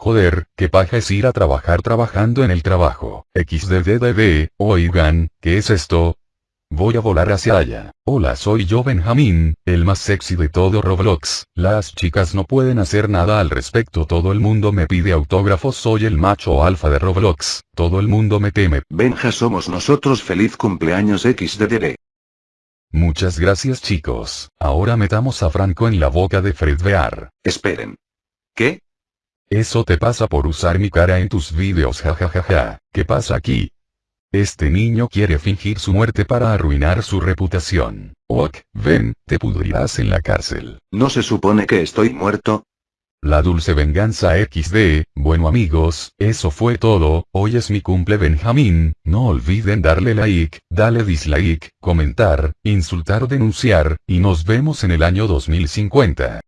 Joder, qué paja es ir a trabajar trabajando en el trabajo. XDDDD, oigan, ¿qué es esto? Voy a volar hacia allá. Hola soy yo Benjamín, el más sexy de todo Roblox. Las chicas no pueden hacer nada al respecto. Todo el mundo me pide autógrafos. Soy el macho alfa de Roblox. Todo el mundo me teme. Benja somos nosotros. Feliz cumpleaños XDDD. Muchas gracias chicos. Ahora metamos a Franco en la boca de Fred Bear. Esperen. ¿Qué? Eso te pasa por usar mi cara en tus vídeos jajajaja. ¿Qué pasa aquí? Este niño quiere fingir su muerte para arruinar su reputación. Ok, ven, te pudrirás en la cárcel. ¿No se supone que estoy muerto? La dulce venganza XD, bueno amigos, eso fue todo, hoy es mi cumple Benjamín, no olviden darle like, darle dislike, comentar, insultar o denunciar, y nos vemos en el año 2050.